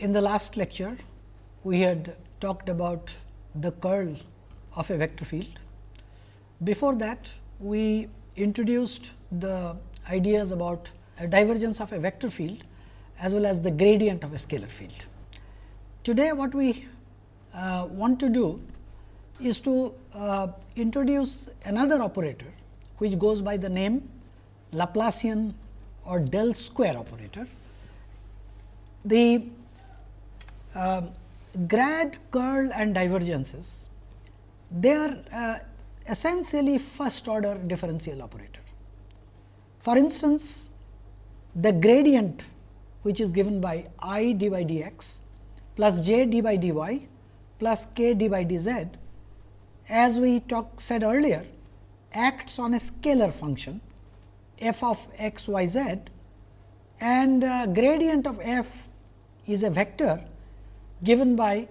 in the last lecture, we had talked about the curl of a vector field. Before that, we introduced the ideas about a divergence of a vector field as well as the gradient of a scalar field. Today, what we uh, want to do is to uh, introduce another operator, which goes by the name Laplacian or del square operator. The uh, grad, curl and divergences, they are uh, essentially first order differential operator. For instance, the gradient which is given by i d by d x plus j d by d y plus k d by d z as we talk said earlier acts on a scalar function f of x y z and uh, gradient of f is a vector given by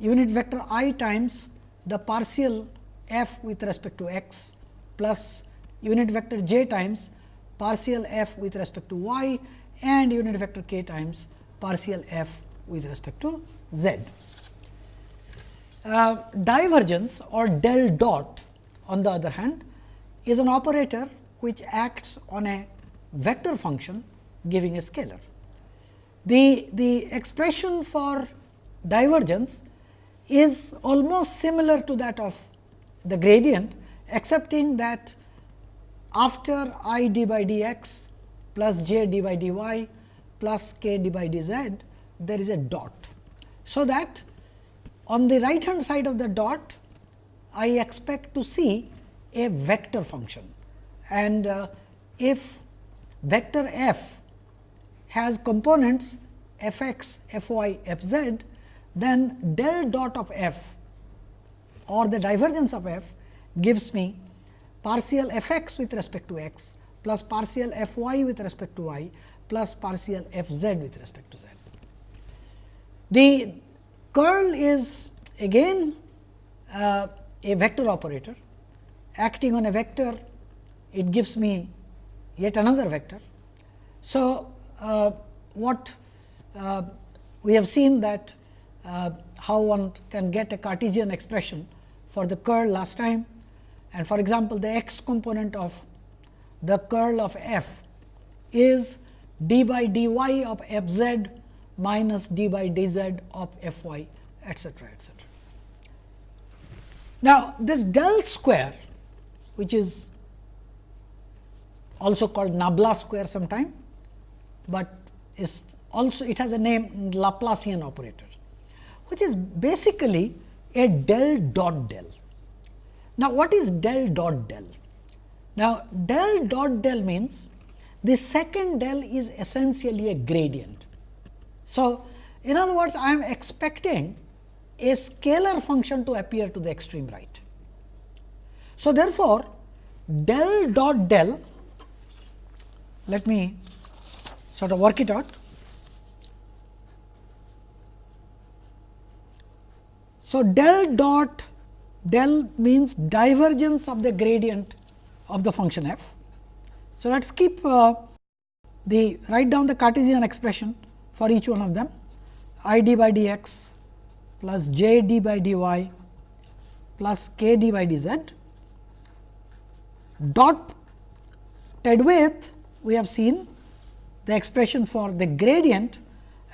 unit vector i times the partial f with respect to x plus unit vector j times partial f with respect to y and unit vector k times partial f with respect to z. Uh, divergence or del dot on the other hand is an operator which acts on a vector function giving a scalar. The, the expression for divergence is almost similar to that of the gradient, excepting that after i d by d x plus j d by d y plus k d by d z, there is a dot. So, that on the right hand side of the dot, I expect to see a vector function and uh, if vector f has components f x, f y, f z, then del dot of f or the divergence of f gives me partial f x with respect to x plus partial f y with respect to y plus partial f z with respect to z. The curl is again uh, a vector operator acting on a vector it gives me yet another vector. So, what uh, we have seen that uh, how one can get a Cartesian expression for the curl last time and for example, the x component of the curl of f is d by dy of f z minus d by d z of f y etcetera etcetera. Now, this del square which is also called Nabla square sometime, but is also it has a name Laplacian operator, which is basically a del dot del. Now, what is del dot del? Now, del dot del means the second del is essentially a gradient. So, in other words, I am expecting a scalar function to appear to the extreme right. So, therefore, del dot del, let me sort of work it out. So, del dot del means divergence of the gradient of the function f. So, let us keep uh, the write down the Cartesian expression for each one of them i d by d x plus j d by d y plus k d by d z dot ted with we have seen the expression for the gradient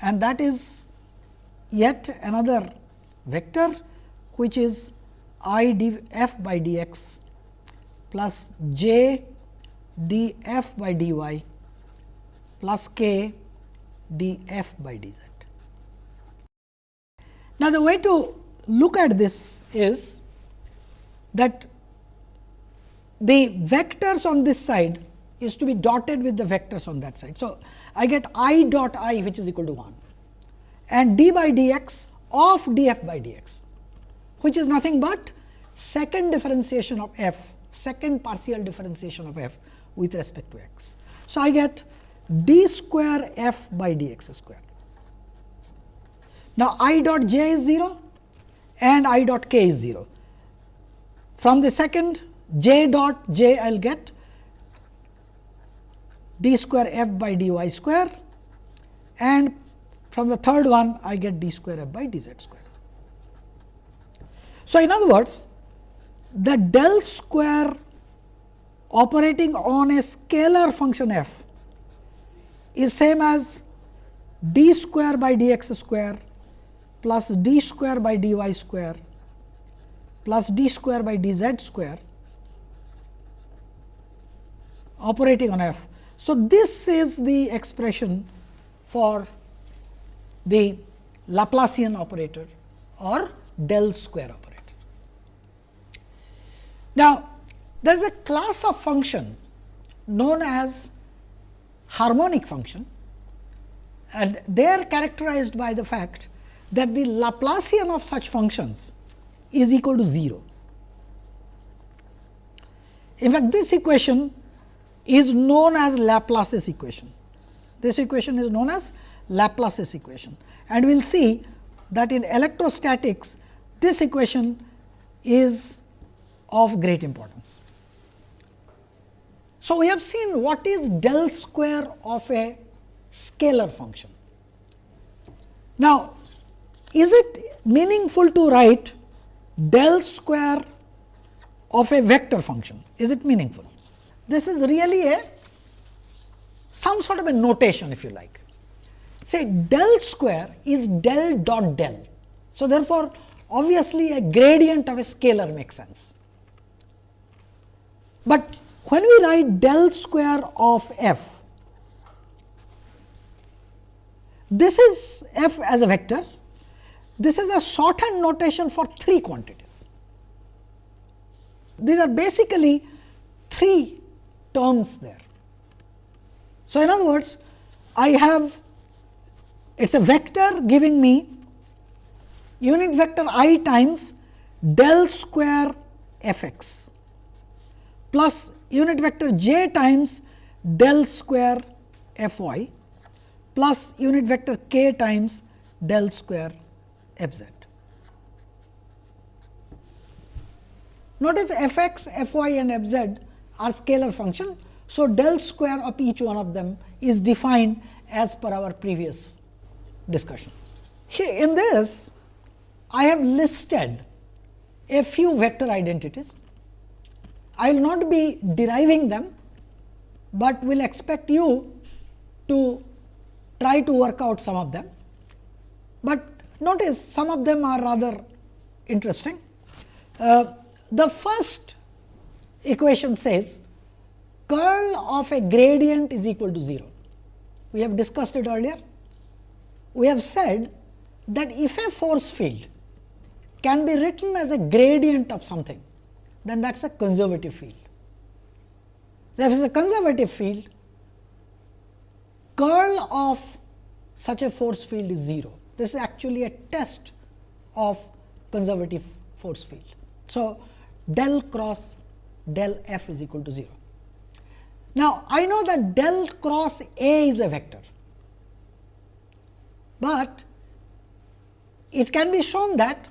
and that is yet another vector which is i d f by d x plus j d f by d y plus k d f by d z. Now, the way to look at this is that the vectors on this side is to be dotted with the vectors on that side. So, I get i dot i which is equal to 1 and d by d x of d f by d x which is nothing but second differentiation of f, second partial differentiation of f with respect to x. So, I get d square f by d x square. Now, i dot j is 0 and i dot k is 0. From the second j dot j I will get d square f by d y square and from the third one I get d square f by d z square. So, in other words the del square operating on a scalar function f is same as d square by d x square plus d square by dy square plus d square by dz square operating on f. So, this is the expression for the Laplacian operator or del square operator. Now, there is a class of function known as harmonic function and they are characterized by the fact that the Laplacian of such functions is equal to 0. In fact, this equation is known as Laplace's equation. This equation is known as Laplace's equation and we will see that in electrostatics this equation is of great importance. So, we have seen what is del square of a scalar function. Now, is it meaningful to write del square of a vector function? Is it meaningful? This is really a some sort of a notation if you like. Say del square is del dot del. So, therefore, obviously, a gradient of a scalar makes sense. But when we write del square of f, this is f as a vector, this is a shorthand notation for three quantities. These are basically three terms there. So, in other words, I have it is a vector giving me unit vector i times del square f x plus unit vector j times del square f y plus unit vector k times del square f z. Notice f x, f y and f z are scalar function. So, del square of each one of them is defined as per our previous discussion. Here in this I have listed a few vector identities I will not be deriving them, but will expect you to try to work out some of them. But notice some of them are rather interesting. Uh, the first equation says curl of a gradient is equal to 0. We have discussed it earlier. We have said that if a force field can be written as a gradient of something, then that is a conservative field. If it is a conservative field, curl of such a force field is 0. This is actually a test of conservative force field. So, del cross del f is equal to 0. Now, I know that del cross A is a vector, but it can be shown that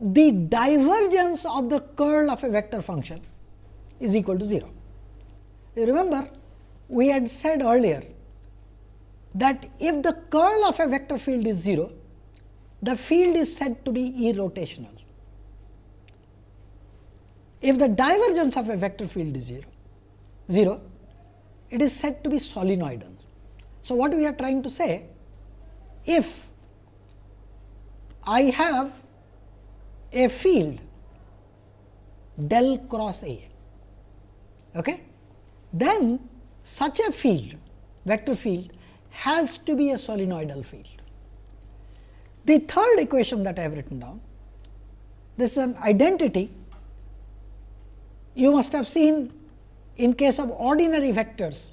the divergence of the curl of a vector function is equal to 0. You remember we had said earlier that if the curl of a vector field is 0, the field is said to be irrotational. If the divergence of a vector field is 0, 0, it is said to be solenoidal. So, what we are trying to say, if I have a field del cross A, okay, then such a field vector field has to be a solenoidal field. The third equation that I have written down, this is an identity. You must have seen in case of ordinary vectors,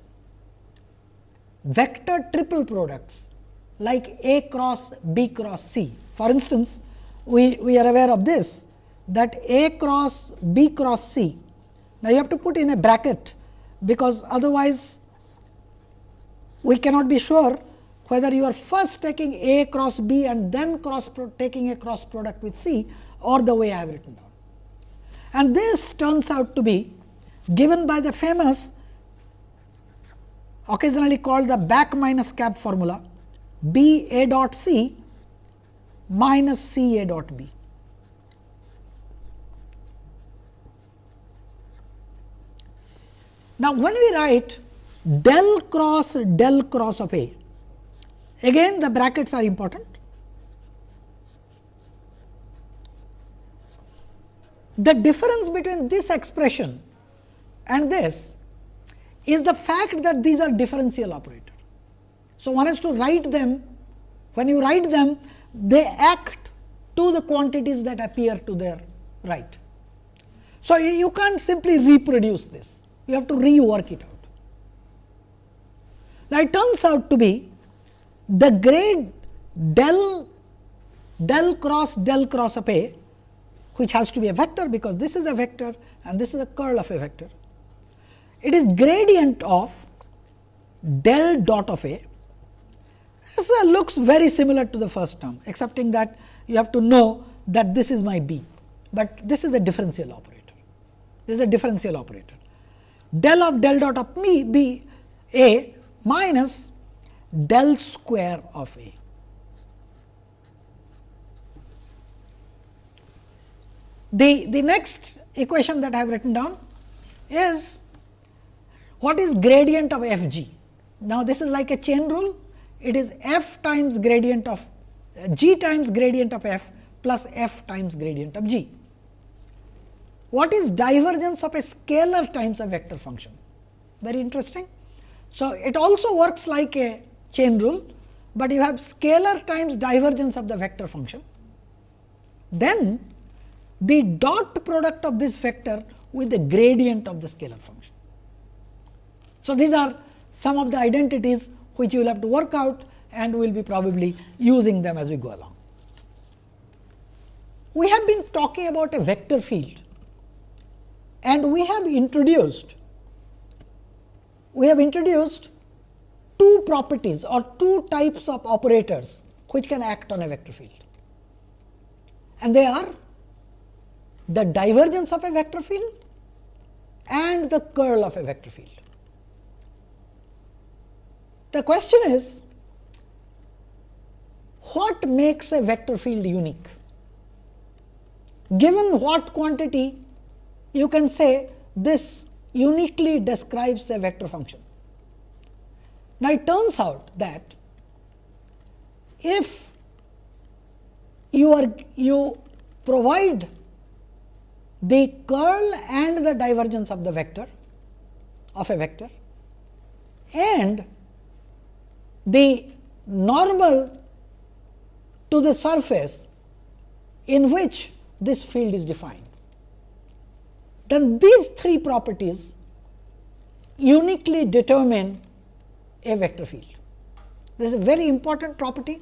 vector triple products like A cross B cross C. For instance, we, we are aware of this that A cross B cross C. Now, you have to put in a bracket, because otherwise we cannot be sure whether you are first taking A cross B and then cross taking a cross product with C or the way I have written down. And this turns out to be given by the famous occasionally called the BAC minus CAB formula B A dot C minus C A dot B. Now, when we write del cross del cross of A, again the brackets are important. The difference between this expression and this is the fact that these are differential operators. So, one has to write them, when you write them, they act to the quantities that appear to their right. So, you can't simply reproduce this, you have to rework it out. Now, it turns out to be the grade del del cross del cross of A, which has to be a vector because this is a vector and this is a curl of a vector. It is gradient of del dot of A. This looks very similar to the first term, excepting that you have to know that this is my B, but this is a differential operator. This is a differential operator. Del of del dot of me B A minus del square of A. The, the next equation that I have written down is what is gradient of f g. Now, this is like a chain rule, it is f times gradient of uh, g times gradient of f plus f times gradient of g. What is divergence of a scalar times a vector function? Very interesting. So, it also works like a chain rule, but you have scalar times divergence of the vector function. Then the dot product of this vector with the gradient of the scalar function. So, these are some of the identities which you will have to work out and we will be probably using them as we go along. We have been talking about a vector field and we have introduced we have introduced two properties or two types of operators which can act on a vector field. And they are the divergence of a vector field and the curl of a vector field. The question is, what makes a vector field unique? Given what quantity, you can say this uniquely describes the vector function. Now, it turns out that if you are you provide the curl and the divergence of the vector of a vector and the normal to the surface in which this field is defined. Then these three properties uniquely determine a vector field. This is a very important property.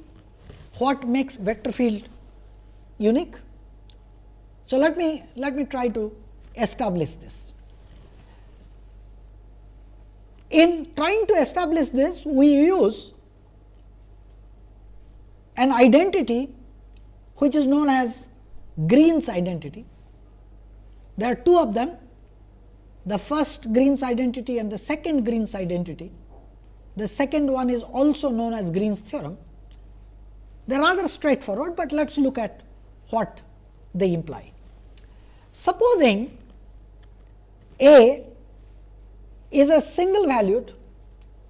What makes vector field unique? So, let me let me try to establish this. In trying to establish this, we use an identity which is known as Green's identity. There are two of them, the first Green's identity and the second Green's identity. The second one is also known as Green's theorem. They are rather straightforward, but let us look at what they imply. Supposing A is a single valued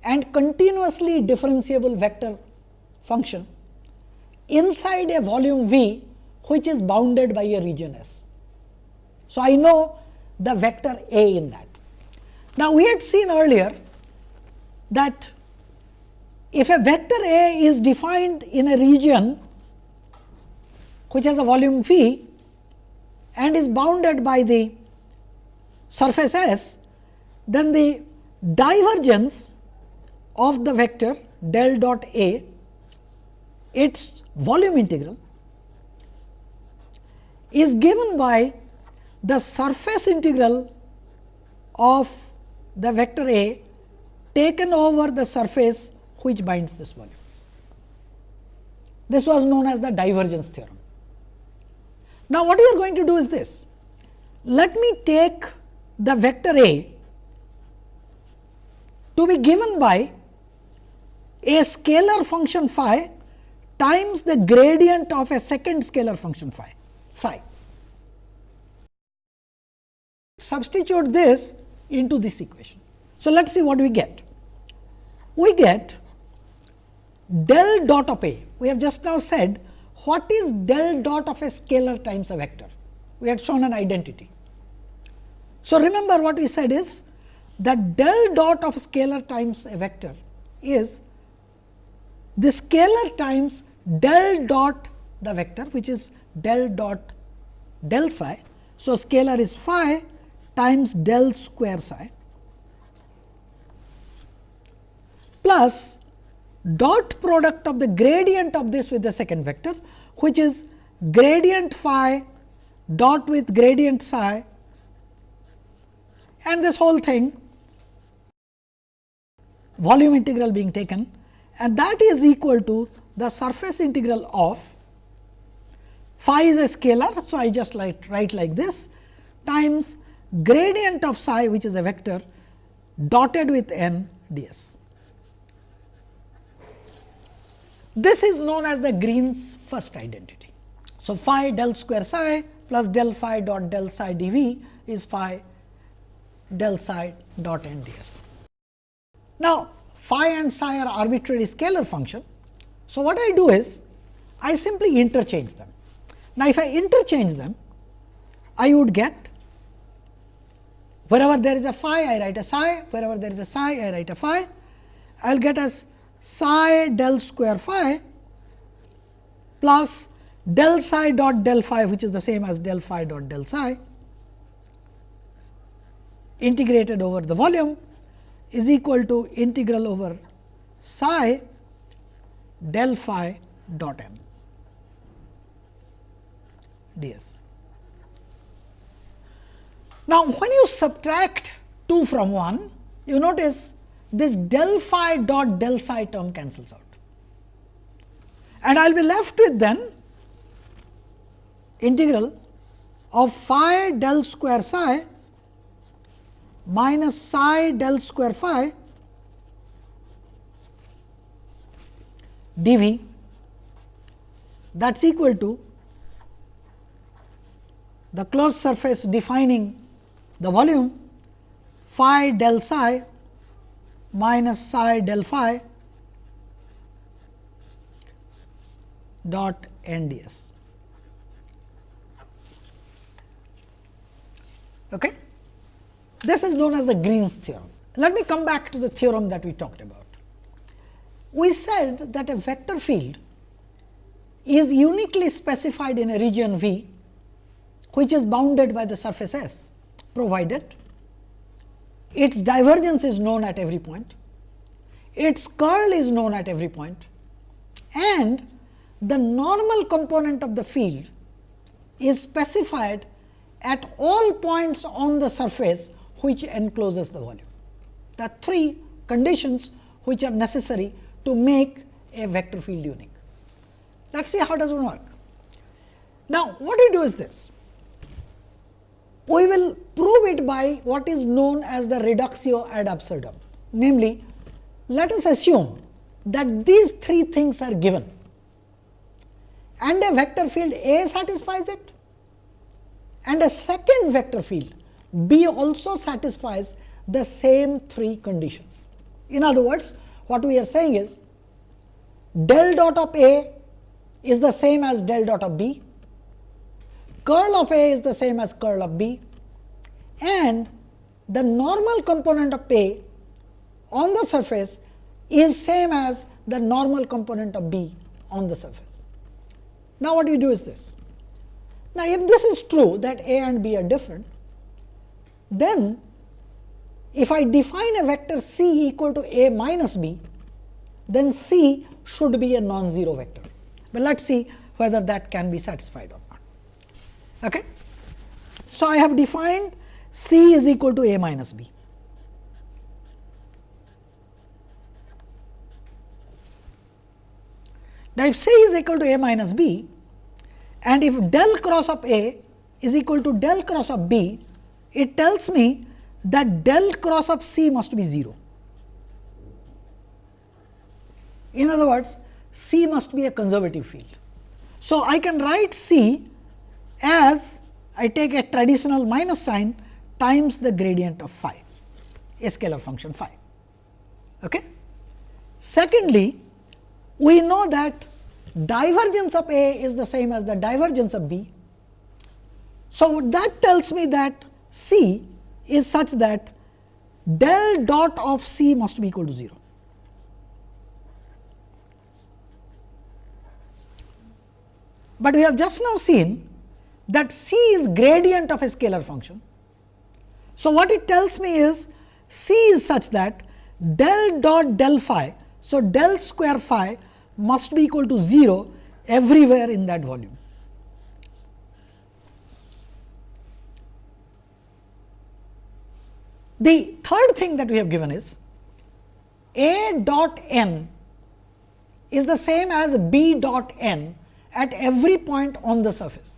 and continuously differentiable vector function inside a volume V which is bounded by a region S. So, I know the vector A in that. Now, we had seen earlier that if a vector A is defined in a region which has a volume V and is bounded by the surface S, then the divergence of the vector del dot A its volume integral is given by the surface integral of the vector A taken over the surface which binds this volume. This was known as the divergence theorem. Now, what we are going to do is this. Let me take the vector A to be given by a scalar function phi times the gradient of a second scalar function phi psi. Substitute this into this equation. So, let us see what we get. We get del dot of A. We have just now said what is del dot of a scalar times a vector. We had shown an identity. So, remember what we said is that del dot of scalar times a vector is the scalar times del dot the vector which is del dot del psi. So, scalar is phi times del square psi plus dot product of the gradient of this with the second vector which is gradient phi dot with gradient psi and this whole thing volume integral being taken and that is equal to the surface integral of phi is a scalar. So, I just write, write like this times gradient of psi which is a vector dotted with n ds. This is known as the Green's first identity. So, phi del square psi plus del phi dot del psi dv is phi del psi dot n ds. Now, phi and psi are arbitrary scalar function. So, what I do is I simply interchange them. Now, if I interchange them, I would get wherever there is a phi, I write a psi, wherever there is a psi, I write a phi. I will get as psi del square phi plus del psi dot del phi which is the same as del phi dot del psi integrated over the volume is equal to integral over psi del phi dot m ds. Now, when you subtract 2 from 1, you notice this del phi dot del psi term cancels out. And I will be left with then integral of phi del square psi minus psi del square phi dv that is equal to the closed surface defining the volume phi del psi minus psi del phi dot n d s. Okay. This is known as the Green's theorem. Let me come back to the theorem that we talked about. We said that a vector field is uniquely specified in a region V, which is bounded by the surface S, provided its divergence is known at every point, its curl is known at every point and the normal component of the field is specified at all points on the surface which encloses the volume. The three conditions which are necessary to make a vector field unique. Let us see how does it work. Now, what we do is this we will prove it by what is known as the reductio ad absurdum. Namely, let us assume that these three things are given and a vector field A satisfies it and a second vector field B also satisfies the same three conditions. In other words, what we are saying is del dot of A is the same as del dot of B, curl of A is the same as curl of B and the normal component of A on the surface is same as the normal component of B on the surface. Now, what we do is this. Now, if this is true that A and B are different, then if I define a vector C equal to A minus B, then C should be a non-zero vector. But let us see whether that can be satisfied or not. Okay? So, I have defined C is equal to A minus B. Now, if C is equal to A minus B and if del cross of A is equal to del cross of B, it tells me that del cross of C must be 0. In other words, C must be a conservative field. So, I can write C as I take a traditional minus sign times the gradient of phi, a scalar function phi. Okay? Secondly, we know that divergence of A is the same as the divergence of B. So, that tells me that C is such that del dot of C must be equal to 0. But we have just now seen that C is gradient of a scalar function. So, what it tells me is C is such that del dot del phi. So, del square phi must be equal to 0 everywhere in that volume. The third thing that we have given is A dot n is the same as B dot n at every point on the surface.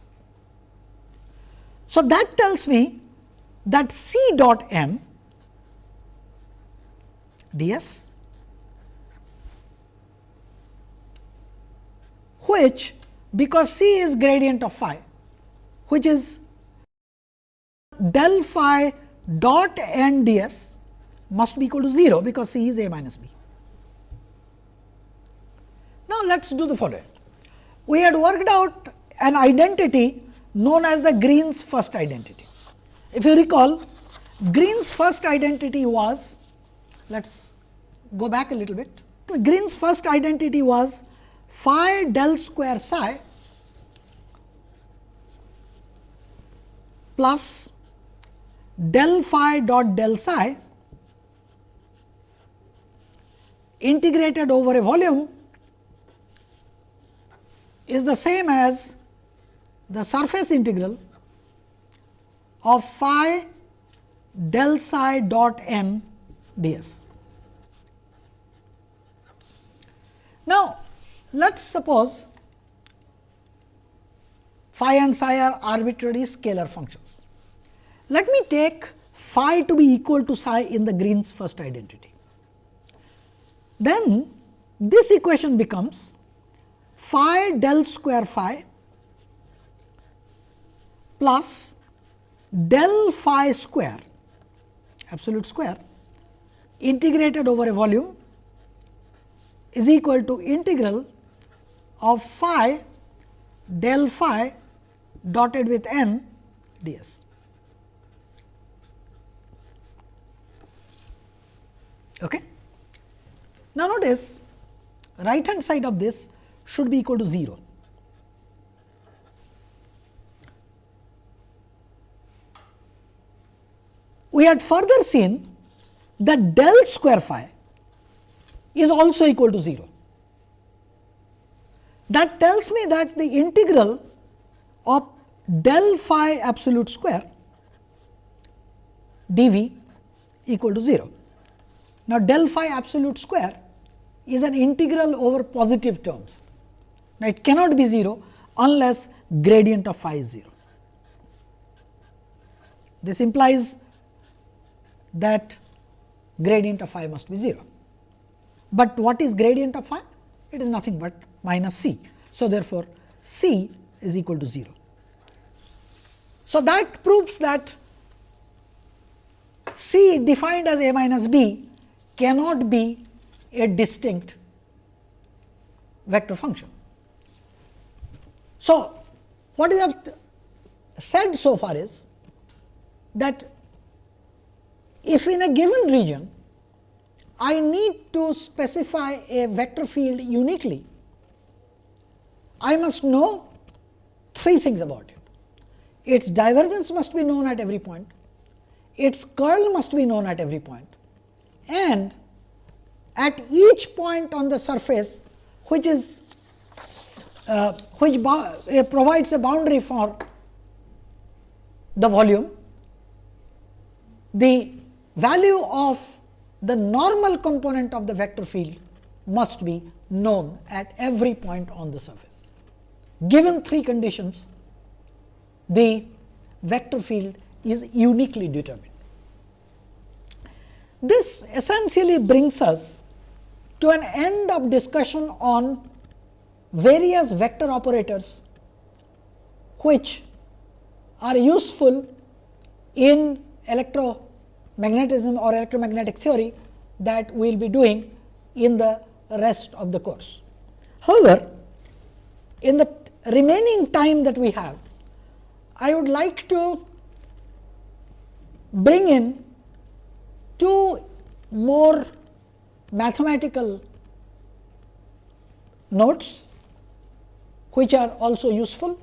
So, that tells me that C dot m ds which because C is gradient of phi which is del phi dot n ds must be equal to 0 because C is a minus b. Now, let us do the following. We had worked out an identity known as the Green's first identity. If you recall, Green's first identity was, let us go back a little bit. Green's first identity was phi del square psi plus del phi dot del psi integrated over a volume is the same as the surface integral of phi del psi dot n ds. Now, let us suppose phi and psi are arbitrary scalar functions. Let me take phi to be equal to psi in the Green's first identity. Then this equation becomes phi del square phi plus del phi square absolute square integrated over a volume is equal to integral of phi del phi dotted with n ds. Okay. Now, notice right hand side of this should be equal to 0. We had further seen that del square phi is also equal to 0. That tells me that the integral of del phi absolute square dv equal to 0. Now, del phi absolute square is an integral over positive terms. Now, it cannot be 0 unless gradient of phi is 0. This implies that gradient of phi must be 0. But what is gradient of phi? It is nothing but minus c. So, therefore, c is equal to 0. So, that proves that c defined as a minus b cannot be a distinct vector function. So, what we have said so far is that if in a given region I need to specify a vector field uniquely, I must know three things about it. Its divergence must be known at every point, its curl must be known at every point and at each point on the surface which is uh, which uh, provides a boundary for the volume, the value of the normal component of the vector field must be known at every point on the surface. Given three conditions, the vector field is uniquely determined. This essentially brings us to an end of discussion on various vector operators which are useful in electromagnetism or electromagnetic theory that we will be doing in the rest of the course. However, in the remaining time that we have, I would like to bring in two more mathematical notes which are also useful.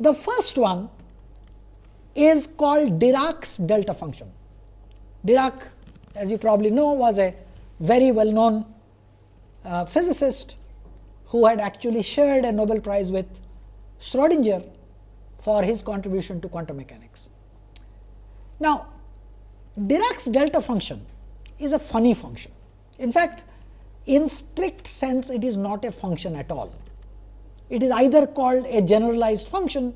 The first one is called Dirac's delta function. Dirac as you probably know was a very well known uh, physicist who had actually shared a Nobel Prize with Schrodinger for his contribution to quantum mechanics. Now, Dirac's delta function is a funny function. In fact, in strict sense it is not a function at all. It is either called a generalized function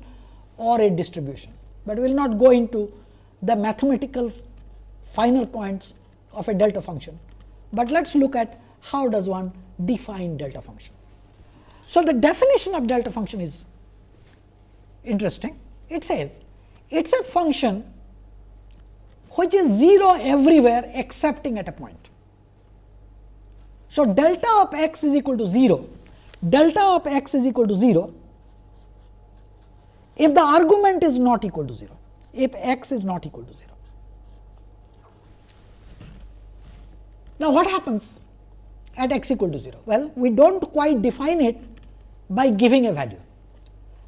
or a distribution, but we will not go into the mathematical final points of a delta function, but let us look at how does one define delta function. So, the definition of delta function is interesting. It says it is a function which is 0 everywhere excepting at a point. So, delta of x is equal to 0, delta of x is equal to 0 if the argument is not equal to 0, if x is not equal to 0. Now, what happens at x equal to 0? Well, we do not quite define it by giving a value,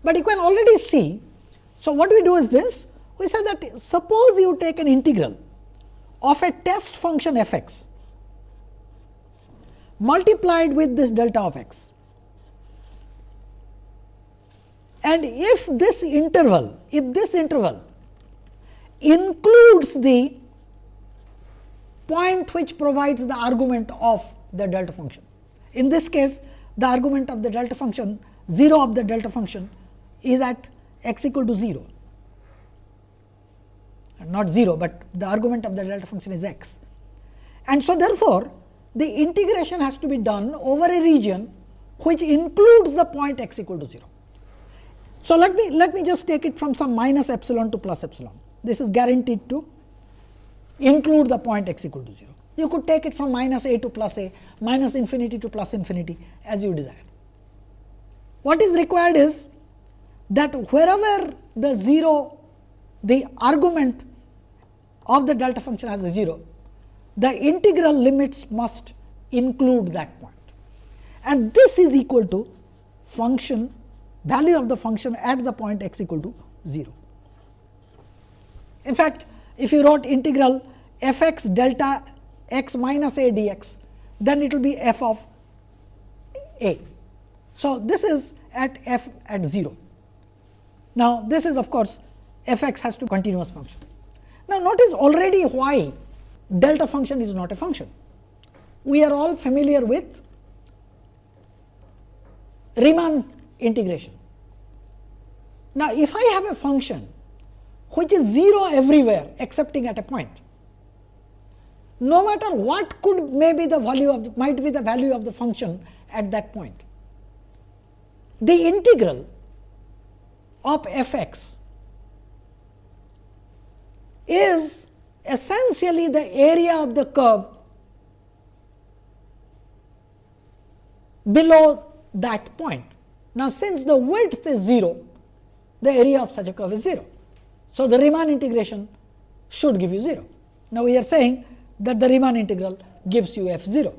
but you can already see. So, what we do is this we say that suppose you take an integral of a test function f x multiplied with this delta of x. And if this interval, if this interval includes the point which provides the argument of the delta function. In this case, the argument of the delta function 0 of the delta function is at x equal to 0, not 0, but the argument of the delta function is x. And so, therefore, the integration has to be done over a region which includes the point x equal to 0. So, let me let me just take it from some minus epsilon to plus epsilon. This is guaranteed to include the point x equal to 0. You could take it from minus a to plus a, minus infinity to plus infinity as you desire. What is required is that wherever the 0, the argument of the delta function has a 0, the integral limits must include that point. And this is equal to function value of the function at the point x equal to 0. In fact, if you wrote integral f x delta x minus a dx, then it will be f of a. So, this is at f at 0. Now, this is of course, f x has to continuous function. Now, notice already why delta function is not a function. We are all familiar with Riemann integration. Now, if I have a function which is 0 everywhere excepting at a point, no matter what could may be the value of the, might be the value of the function at that point, the integral of f x is essentially the area of the curve below that point. Now, since the width is 0, the area of such a curve is 0. So, the Riemann integration should give you 0. Now, we are saying that the Riemann integral gives you f 0.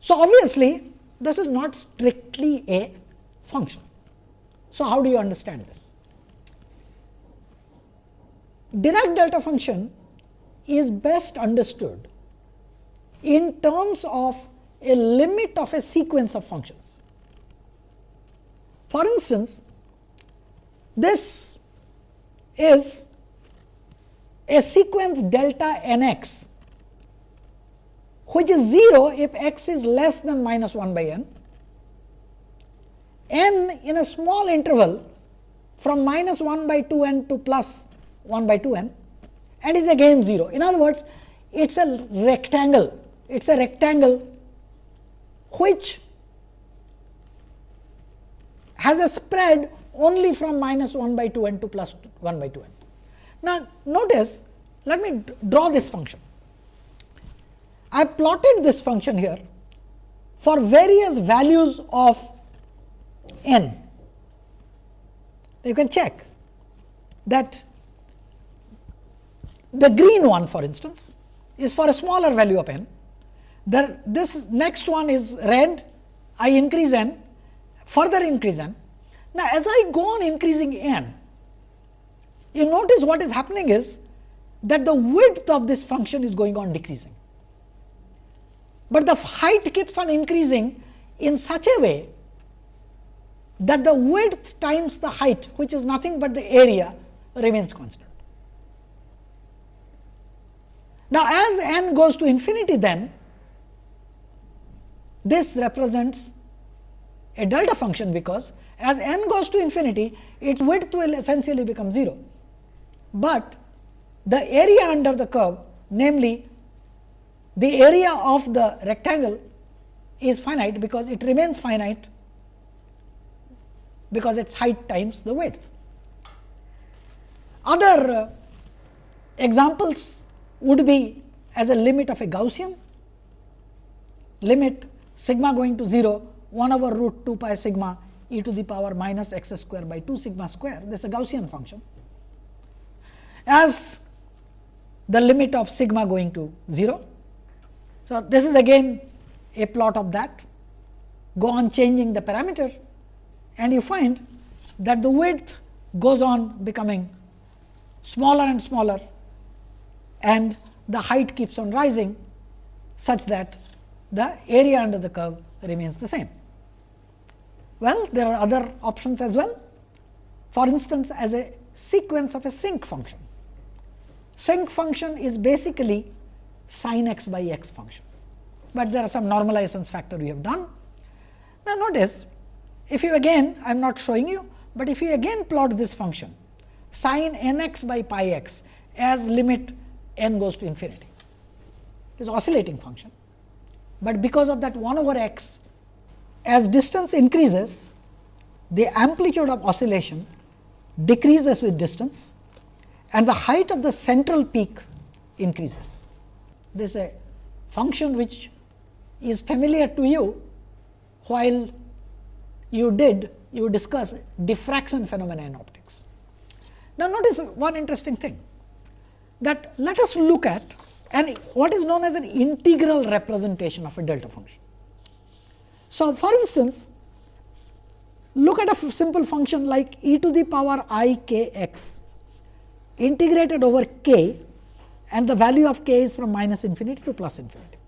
So, obviously, this is not strictly a function. So, how do you understand this? Dirac delta function is best understood in terms of a limit of a sequence of functions. For instance, this is a sequence delta n x which is 0 if x is less than minus 1 by n, n in a small interval from minus 1 by 2 n to plus 1 by 2 n and is again 0. In other words, it is a rectangle, it is a rectangle which has a spread only from minus 1 by 2 n to plus 1 by 2 n. Now, notice let me draw this function. I have plotted this function here for various values of n. You can check that the green one for instance is for a smaller value of n. The, this next one is red, I increase n, further increase n. Now, as I go on increasing n, you notice what is happening is that the width of this function is going on decreasing, but the height keeps on increasing in such a way that the width times the height which is nothing but the area remains constant. Now, as n goes to infinity then this represents a delta function because as n goes to infinity its width will essentially become 0, but the area under the curve namely the area of the rectangle is finite because it remains finite because its height times the width. Other uh, examples would be as a limit of a Gaussian limit sigma going to 0 1 over root 2 pi sigma e to the power minus x square by 2 sigma square this is a Gaussian function. As the limit of sigma going to 0. So, this is again a plot of that go on changing the parameter and you find that the width goes on becoming smaller and smaller and the height keeps on rising such that the area under the curve remains the same. Well, there are other options as well. For instance, as a sequence of a sinc function. Sinc function is basically sin x by x function, but there are some normalizations factor we have done. Now, notice if you again I am not showing you, but if you again plot this function sin n x by pi x as limit n goes to infinity. It is oscillating function, but because of that 1 over x as distance increases the amplitude of oscillation decreases with distance and the height of the central peak increases. This is a function which is familiar to you while you did you discuss diffraction phenomena in optics. Now, notice one interesting thing that let us look at and what is known as an integral representation of a delta function. So, for instance, look at a simple function like e to the power i k x integrated over k and the value of k is from minus infinity to plus infinity.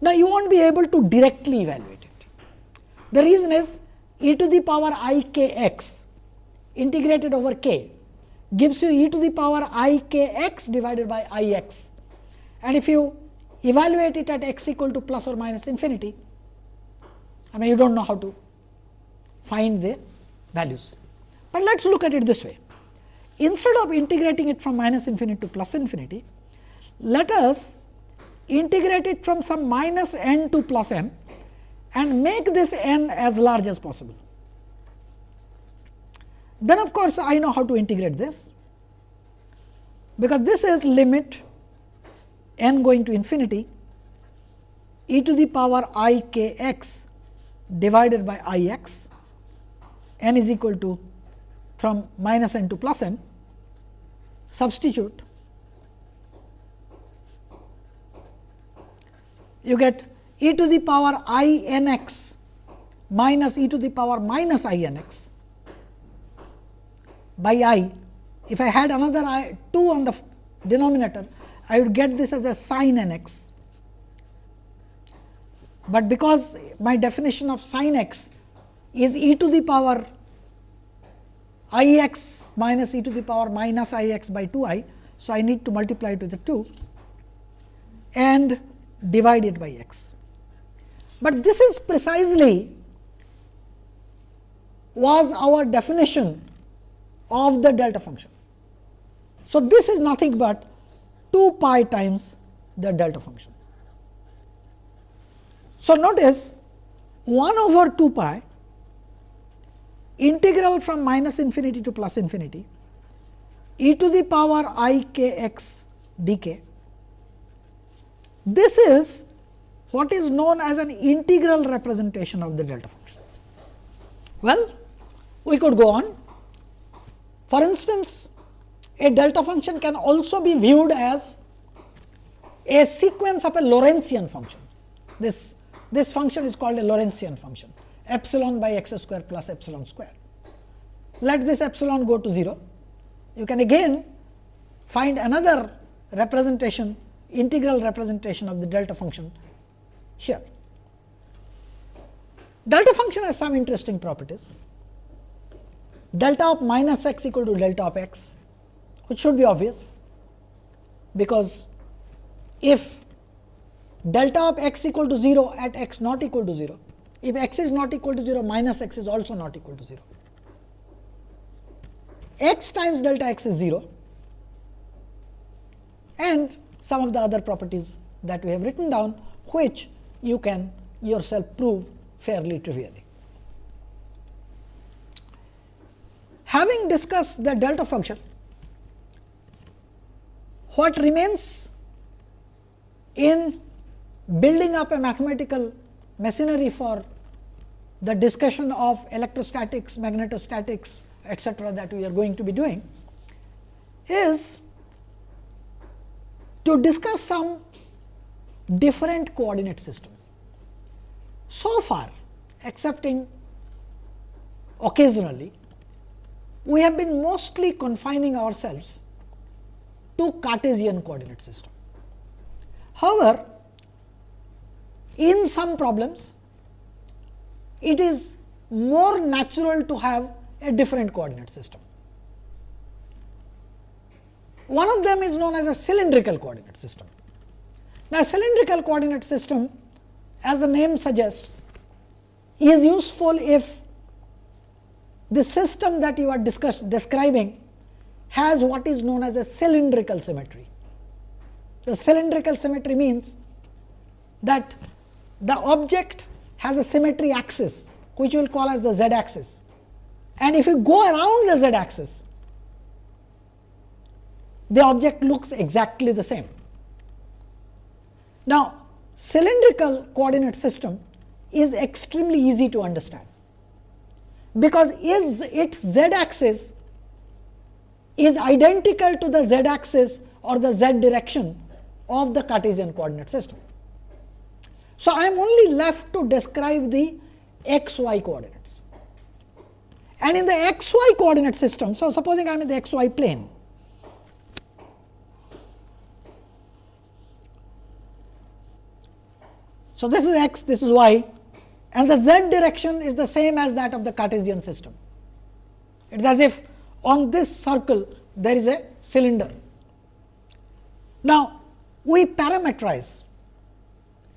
Now, you will not be able to directly evaluate it. The reason is e to the power i k x integrated over k gives you e to the power i k x divided by i x. And if you evaluate it at x equal to plus or minus infinity, I mean you do not know how to find the values. But let us look at it this way. Instead of integrating it from minus infinity to plus infinity, let us integrate it from some minus n to plus n and make this n as large as possible. Then of course, I know how to integrate this, because this is limit n going to infinity e to the power i k x divided by i x n is equal to from minus n to plus n substitute you get e to the power i n x minus e to the power minus i n x by i. If I had another i 2 on the denominator, I would get this as a sin n x. But because my definition of sin x is e to the power i x minus e to the power minus i x by 2 i. So, I need to multiply it with the 2 and divide it by x. But this is precisely was our definition of the delta function. So, this is nothing but 2 pi times the delta function. So, notice 1 over 2 pi integral from minus infinity to plus infinity e to the power i k x d k. This is what is known as an integral representation of the delta function. Well, we could go on. For instance, a delta function can also be viewed as a sequence of a Lorentzian function. This, this function is called a Lorentzian function epsilon by x square plus epsilon square. Let this epsilon go to 0. You can again find another representation integral representation of the delta function here. Delta function has some interesting properties. Delta of minus x equal to delta of x, which should be obvious, because if delta of x equal to 0 at x not equal to 0, if x is not equal to 0, minus x is also not equal to 0. x times delta x is 0 and some of the other properties that we have written down, which you can yourself prove fairly trivially. Having discussed the delta function, what remains in building up a mathematical machinery for the discussion of electrostatics, magnetostatics, etcetera that we are going to be doing is to discuss some different coordinate system. So far, excepting occasionally, we have been mostly confining ourselves to Cartesian coordinate system. However, in some problems, it is more natural to have a different coordinate system. One of them is known as a cylindrical coordinate system. Now, cylindrical coordinate system as the name suggests is useful if the system that you are discuss, describing has what is known as a cylindrical symmetry. The cylindrical symmetry means that the object has a symmetry axis which we will call as the z axis and if you go around the z axis the object looks exactly the same. Now, cylindrical coordinate system is extremely easy to understand, because is its z axis is identical to the z axis or the z direction of the Cartesian coordinate system. So, I am only left to describe the x y coordinates. And in the x y coordinate system, so supposing I am in the x y plane, So, this is x, this is y and the z direction is the same as that of the Cartesian system. It is as if on this circle there is a cylinder. Now, we parameterize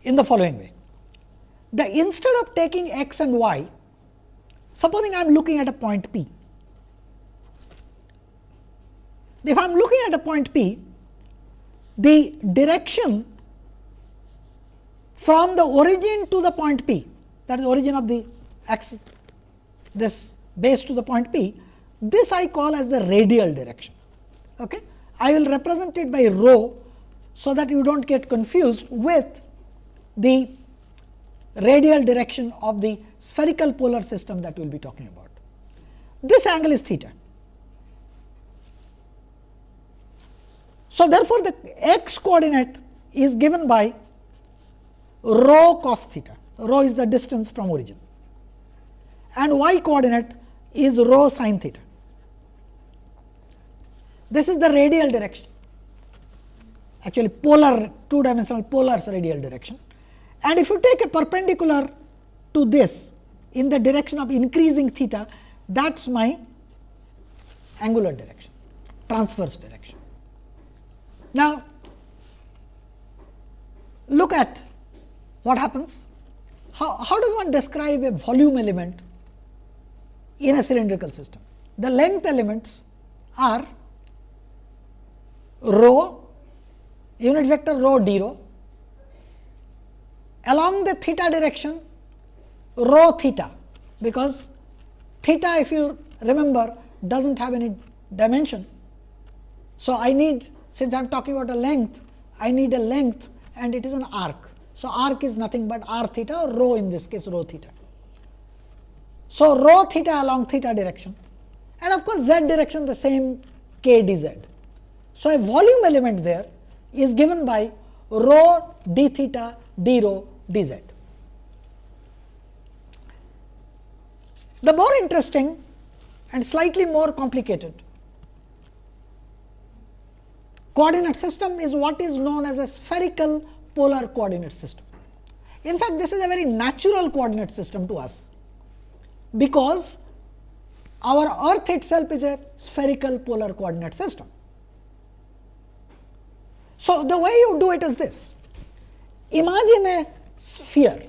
in the following way. The instead of taking x and y, supposing I am looking at a point P. If I am looking at a point P, the direction from the origin to the point P that is origin of the axis this base to the point P this I call as the radial direction. Okay. I will represent it by rho so that you do not get confused with the radial direction of the spherical polar system that we will be talking about. This angle is theta. So, therefore, the x coordinate is given by rho cos theta, rho is the distance from origin and y coordinate is rho sin theta. This is the radial direction, actually polar two dimensional polar radial direction. And if you take a perpendicular to this in the direction of increasing theta, that is my angular direction, transverse direction. Now, look at what happens? How, how does one describe a volume element in a cylindrical system? The length elements are rho unit vector rho d rho along the theta direction rho theta, because theta if you remember does not have any dimension. So, I need since I am talking about a length, I need a length and it is an arc. So, arc is nothing but r theta or rho in this case rho theta. So, rho theta along theta direction and of course, z direction the same k d z. So, a volume element there is given by rho d theta d rho d z. The more interesting and slightly more complicated coordinate system is what is known as a spherical polar coordinate system. In fact, this is a very natural coordinate system to us, because our earth itself is a spherical polar coordinate system. So, the way you do it is this imagine a sphere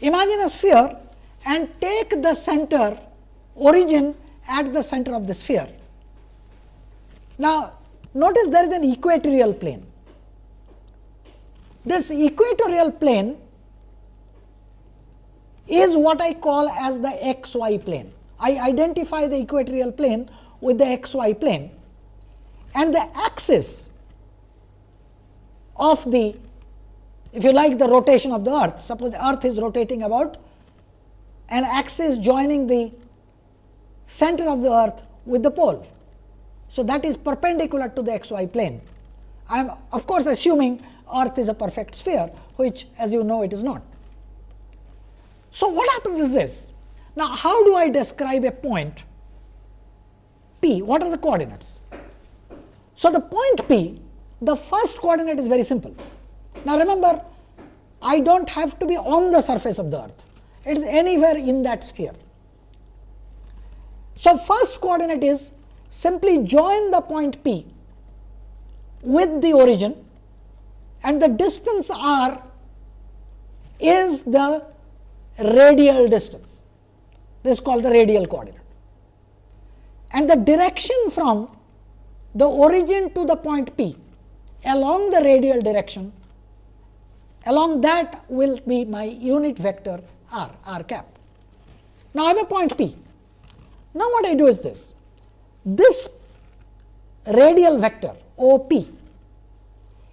imagine a sphere and take the center origin at the center of the sphere. Now, notice there is an equatorial plane. This equatorial plane is what I call as the xy plane. I identify the equatorial plane with the xy plane and the axis of the if you like the rotation of the earth suppose the earth is rotating about an axis joining the center of the earth with the pole. So, that is perpendicular to the xy plane. I am of course, assuming earth is a perfect sphere which as you know it is not. So, what happens is this now how do I describe a point p what are the coordinates? So, the point p the first coordinate is very simple. Now, remember I do not have to be on the surface of the earth it is anywhere in that sphere. So, first coordinate is simply join the point P with the origin and the distance r is the radial distance. This is called the radial coordinate. And the direction from the origin to the point P along the radial direction, along that will be my unit vector r, r cap. Now, I have a point P. Now, what I do is this, this radial vector O P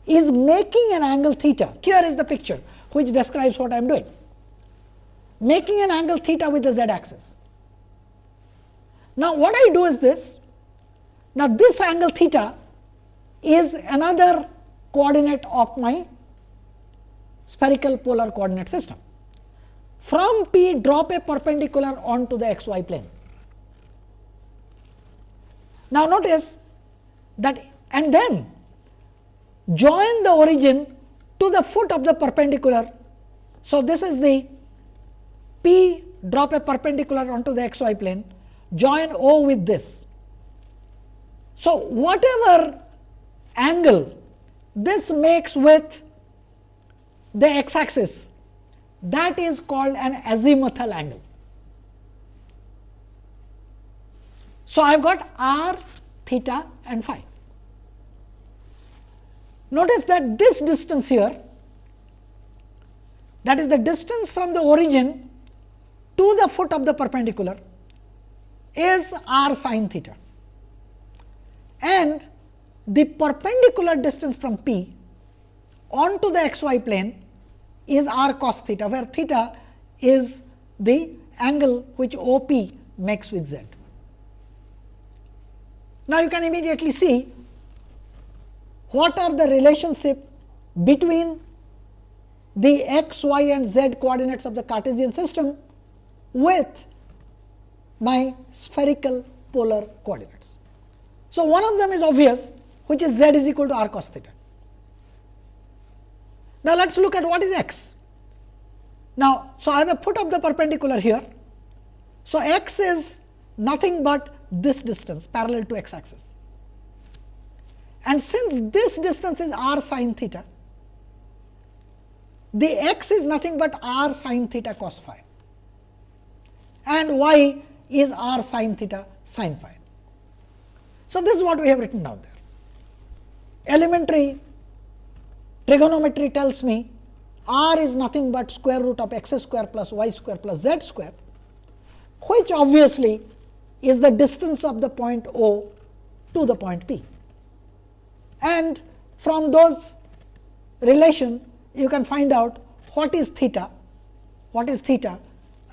is making an angle theta. Here is the picture which describes what I am doing, making an angle theta with the z axis. Now, what I do is this, now this angle theta is another coordinate of my spherical polar coordinate system. From P drop a perpendicular onto the xy plane. Now, notice that and then join the origin to the foot of the perpendicular. So, this is the P drop a perpendicular onto the xy plane join O with this. So, whatever angle this makes with the x axis that is called an azimuthal angle. So, I have got r, theta and phi. Notice that this distance here that is the distance from the origin to the foot of the perpendicular is r sin theta and the perpendicular distance from P onto the xy plane is r cos theta, where theta is the angle which OP makes with z. Now, you can immediately see what are the relationship between the x, y and z coordinates of the Cartesian system with my spherical polar coordinates. So, one of them is obvious which is z is equal to r cos theta. Now, let us look at what is x. Now, so I have put up the perpendicular here. So, x is nothing but this distance parallel to x axis. And since this distance is r sin theta, the x is nothing but r sin theta cos phi and y is r sin theta sin phi. So, this is what we have written down there. elementary trigonometry tells me r is nothing but square root of x square plus y square plus z square, which obviously is the distance of the point O to the point P. And from those relation you can find out what is theta, what is theta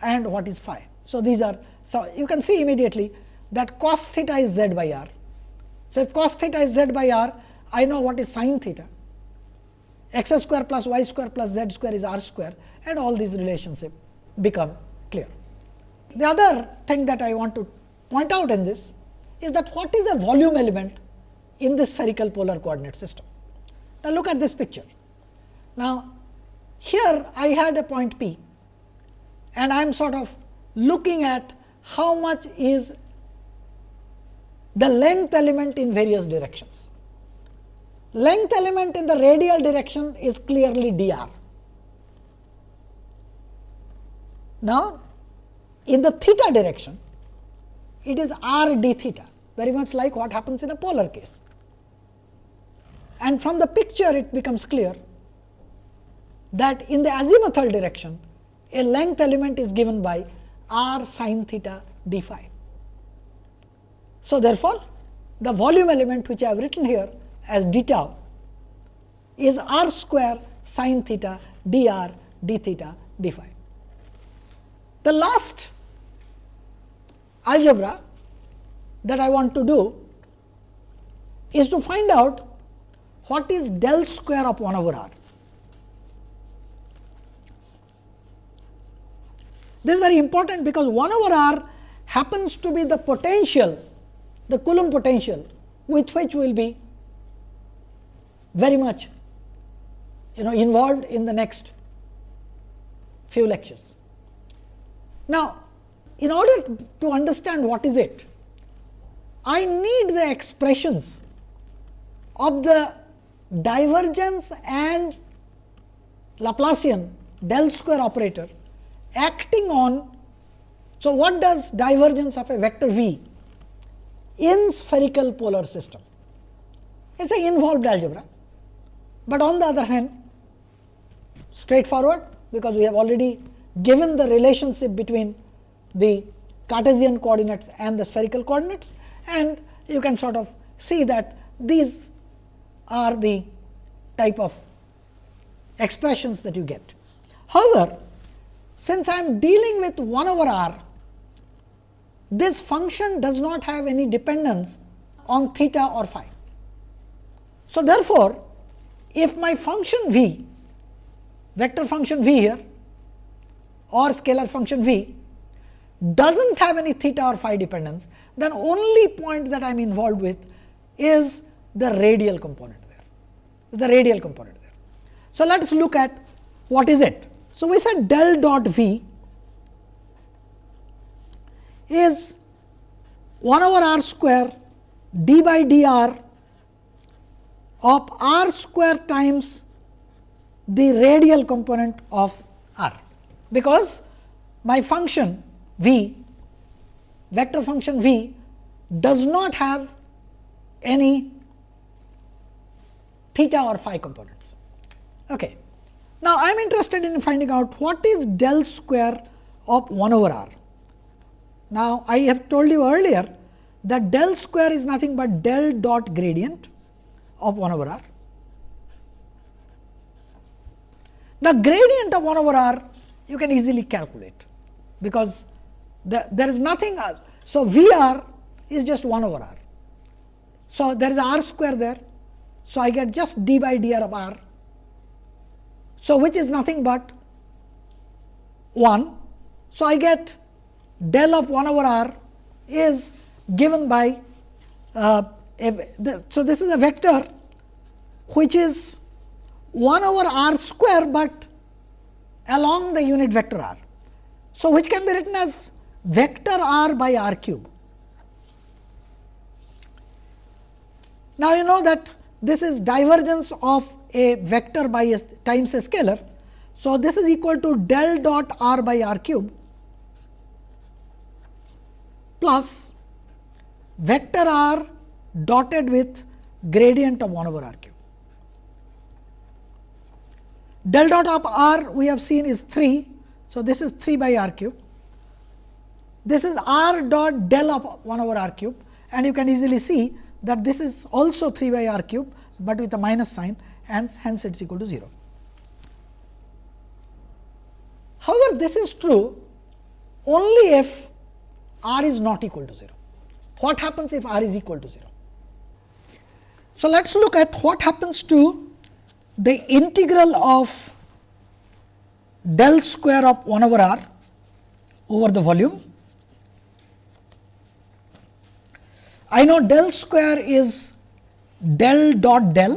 and what is phi. So, these are so you can see immediately that cos theta is z by r. So, if cos theta is z by r, I know what is sin theta x square plus y square plus z square is r square and all these relationship become clear. The other thing that I want to point out in this is that what is a volume element in this spherical polar coordinate system. Now, look at this picture. Now, here I had a point P and I am sort of looking at how much is the length element in various directions. Length element in the radial direction is clearly dr. Now, in the theta direction, it is r d theta, very much like what happens in a polar case. And from the picture, it becomes clear that in the azimuthal direction, a length element is given by r sin theta d phi. So, therefore, the volume element which I have written here as d tau is r square sin theta d r d theta d phi. The last algebra that I want to do is to find out what is del square of 1 over r. This is very important because 1 over r happens to be the potential, the Coulomb potential with which we will be very much you know involved in the next few lectures. Now, in order to understand what is it, I need the expressions of the divergence and Laplacian del square operator acting on. So, what does divergence of a vector v in spherical polar system? It is an involved algebra, but on the other hand straightforward because we have already given the relationship between the Cartesian coordinates and the spherical coordinates and you can sort of see that these are the type of expressions that you get. However, since I am dealing with 1 over r, this function does not have any dependence on theta or phi. So, therefore, if my function v, vector function v here or scalar function v does not have any theta or phi dependence, then only point that I am involved with is the radial component there, the radial component there. So, let us look at what is it. So, we said del dot v is 1 over r square d by dr of r square times the radial component of r, because my function v vector function v does not have any theta or phi components. Okay. Now, I am interested in finding out what is del square of 1 over r. Now, I have told you earlier that del square is nothing but del dot gradient of 1 over r. The gradient of 1 over r you can easily calculate, because the, there is nothing else. So, V r is just 1 over r. So, there is r square there. So, I get just d by d r of r. So, which is nothing but 1. So, I get del of 1 over r is given by uh, a, the, so this is a vector which is 1 over r square, but along the unit vector r. So, which can be written as vector r by r cube. Now, you know that this is divergence of a vector by a times a scalar. So, this is equal to del dot r by r cube plus vector r dotted with gradient of 1 over r cube. Del dot of r we have seen is 3. So, this is 3 by r cube. This is r dot del of 1 over r cube and you can easily see that this is also 3 by r cube, but with a minus sign and hence it is equal to 0. However, this is true only if r is not equal to 0. What happens if r is equal to 0? So, let us look at what happens to the integral of del square of 1 over r over the volume. I know del square is del dot del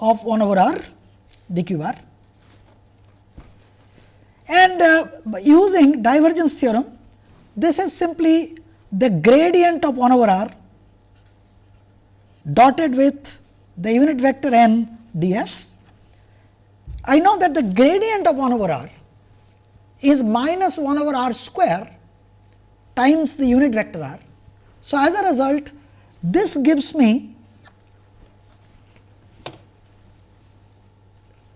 of 1 over r d q r and uh, using divergence theorem this is simply the gradient of 1 over r dotted with the unit vector n ds. I know that the gradient of 1 over r is minus 1 over r square times the unit vector r. So, as a result this gives me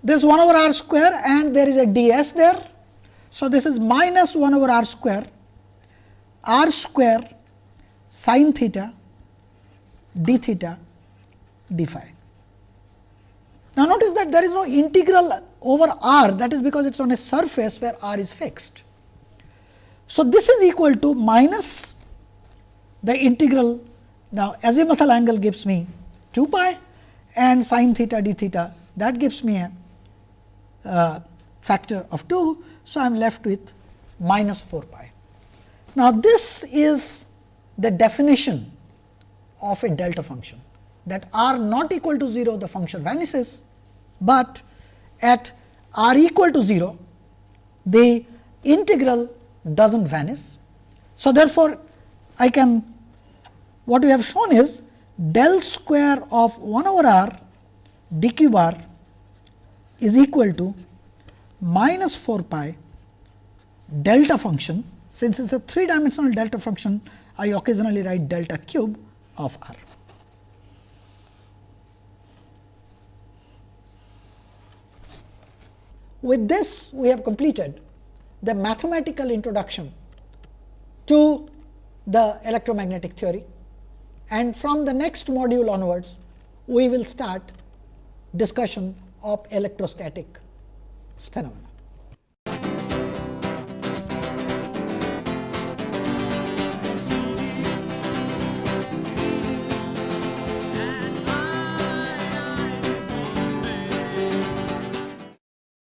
this 1 over r square and there is a ds there. So, this is minus 1 over r square r square sin theta d theta d phi. Now, notice that there is no integral over r that is because it is on a surface where r is fixed. So, this is equal to minus the integral now azimuthal angle gives me 2 pi and sin theta d theta that gives me a uh, factor of 2. So, I am left with minus 4 pi. Now, this is the definition of a delta function that r not equal to 0 the function vanishes, but at r equal to 0 the integral does not vanish. So, therefore, I can what we have shown is del square of 1 over r d q bar is equal to minus 4 pi delta function since it is a 3 dimensional delta function I occasionally write delta cube of r. With this we have completed the mathematical introduction to the electromagnetic theory and from the next module onwards we will start discussion of electrostatic phenomena.